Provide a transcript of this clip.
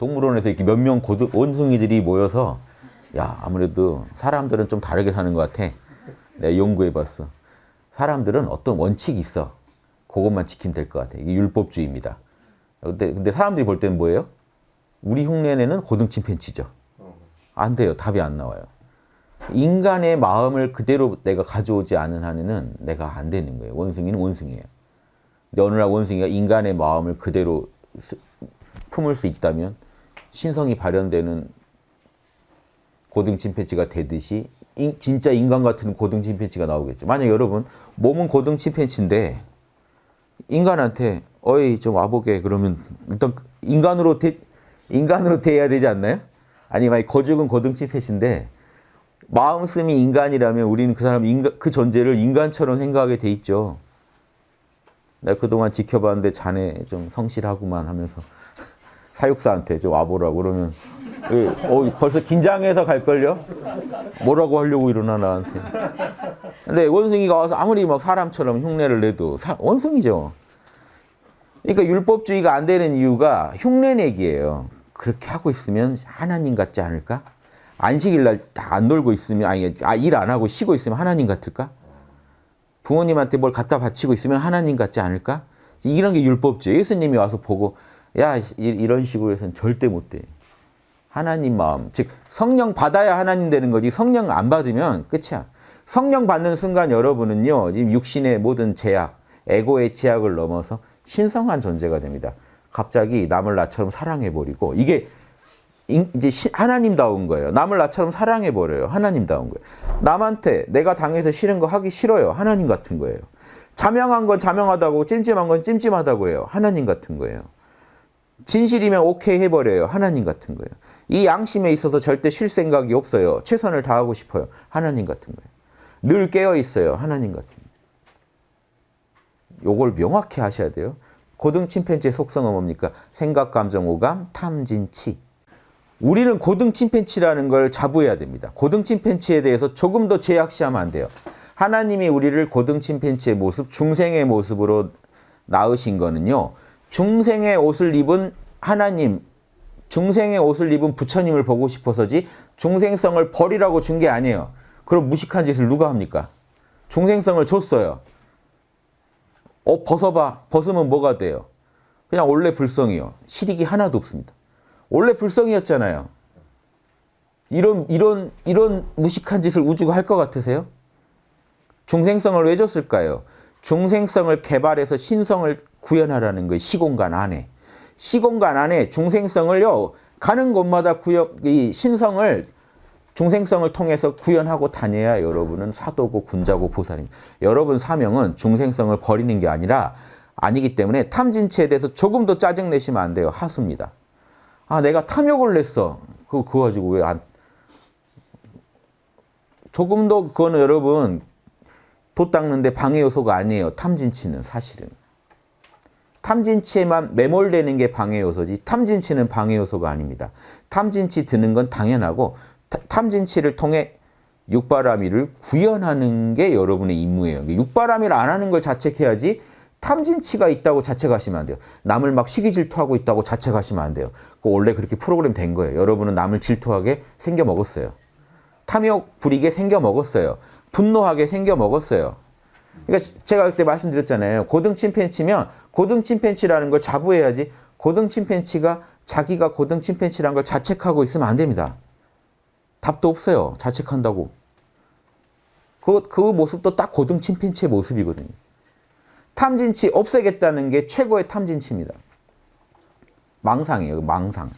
동물원에서 이렇게 몇명 원숭이들이 모여서 야 아무래도 사람들은 좀 다르게 사는 것 같아. 내가 연구해봤어. 사람들은 어떤 원칙이 있어. 그것만 지키면 될 것 같아. 이게 율법주의입니다. 근데, 근데 사람들이 볼 때는 뭐예요? 우리 흉내내는 고등 침팬치죠. 안 돼요. 답이 안 나와요. 인간의 마음을 그대로 내가 가져오지 않은 한에는 내가 안 되는 거예요. 원숭이는 원숭이에요. 근데 어느 날 원숭이가 인간의 마음을 그대로 품을 수 있다면 신성이 발현되는 고등 침팬지가 되듯이 인, 진짜 인간 같은 고등 침팬지가 나오겠죠. 만약 여러분 몸은 고등 침팬지인데 인간한테 어이 좀 와보게 그러면 일단 인간으로 대, 인간으로 대해야 되지 않나요? 아니 만약 거죽은 고등 침팬지인데 마음씀이 인간이라면 우리는 그 사람 인간, 그 존재를 인간처럼 생각하게 돼 있죠. 내가 그동안 지켜봤는데 자네 좀 성실하구만 하면서 사육사한테 좀 와보라고 그러면 어, 벌써 긴장해서 갈걸요? 뭐라고 하려고 이러나 나한테. 근데 원숭이가 와서 아무리 막 사람처럼 흉내를 내도 사, 원숭이죠. 그러니까 율법주의가 안 되는 이유가 흉내내기예요. 그렇게 하고 있으면 하나님 같지 않을까? 안식일 날 다 안 놀고 있으면 아니 아, 일안 하고 쉬고 있으면 하나님 같을까? 부모님한테 뭘 갖다 바치고 있으면 하나님 같지 않을까? 이런 게 율법주의. 예수님이 와서 보고 야 이런 식으로 해서는 절대 못 돼. 하나님 마음, 즉 성령 받아야 하나님 되는 거지 성령 안 받으면 끝이야. 성령 받는 순간 여러분은요 지금 육신의 모든 제약, 에고의 제약을 넘어서 신성한 존재가 됩니다. 갑자기 남을 나처럼 사랑해버리고 이게 이제 하나님다운 거예요. 남을 나처럼 사랑해버려요. 하나님다운 거예요. 남한테 내가 당해서 싫은 거 하기 싫어요. 하나님 같은 거예요. 자명한 건 자명하다고 찜찜한 건 찜찜하다고 해요. 하나님 같은 거예요. 진실이면 오케이 해버려요. 하나님 같은 거예요. 이 양심에 있어서 절대 쉴 생각이 없어요. 최선을 다하고 싶어요. 하나님 같은 거예요. 늘 깨어 있어요. 하나님 같은 거예요. 요걸 명확히 하셔야 돼요. 고등 침팬지의 속성은 뭡니까? 생각, 감정, 오감, 탐진치. 우리는 고등 침팬치라는 걸 자부해야 됩니다. 고등 침팬치에 대해서 조금 더 제약시하면 안 돼요. 하나님이 우리를 고등 침팬치의 모습, 중생의 모습으로 낳으신 거는요. 중생의 옷을 입은 하나님, 중생의 옷을 입은 부처님을 보고 싶어서지 중생성을 버리라고 준 게 아니에요. 그럼 무식한 짓을 누가 합니까? 중생성을 줬어요. 어 벗어봐. 벗으면 뭐가 돼요? 그냥 원래 불성이요. 실익이 하나도 없습니다. 원래 불성이었잖아요. 이런 이런 이런 무식한 짓을 우주가 할 것 같으세요? 중생성을 왜 줬을까요? 중생성을 개발해서 신성을 구현하라는 거예요. 시공간 안에. 시공간 안에 중생성을요. 가는 곳마다 구역 이 신성을 중생성을 통해서 구현하고 다녀야 여러분은 사도고 군자고 보살입니다. 여러분 사명은 중생성을 버리는 게 아니라 아니기 때문에 탐진치에 대해서 조금 더 짜증내시면 안 돼요. 하수입니다. 아 내가 탐욕을 냈어. 그거, 그거 가지고 왜 안... 조금 더 그거는 여러분 돛 닦는데 방해 요소가 아니에요. 탐진치는 사실은. 탐진치에만 매몰되는 게 방해 요소지 탐진치는 방해 요소가 아닙니다. 탐진치 드는 건 당연하고 탐진치를 통해 육바라밀을 구현하는 게 여러분의 임무예요. 육바라밀 안 하는 걸 자책해야지 탐진치가 있다고 자책하시면 안 돼요. 남을 막 시기 질투하고 있다고 자책하시면 안 돼요. 그 원래 그렇게 프로그램 된 거예요. 여러분은 남을 질투하게 생겨 먹었어요. 탐욕 부리게 생겨 먹었어요. 분노하게 생겨 먹었어요. 그러니까 제가 그때 말씀드렸잖아요. 고등 침팬치면 고등 침팬치라는 걸 자부해야지 고등 침팬치가 자기가 고등 침팬치라는 걸 자책하고 있으면 안 됩니다. 답도 없어요. 자책한다고. 그, 그 모습도 딱 고등 침팬치의 모습이거든요. 탐진치 없애겠다는 게 최고의 탐진치입니다. 망상이에요. 망상.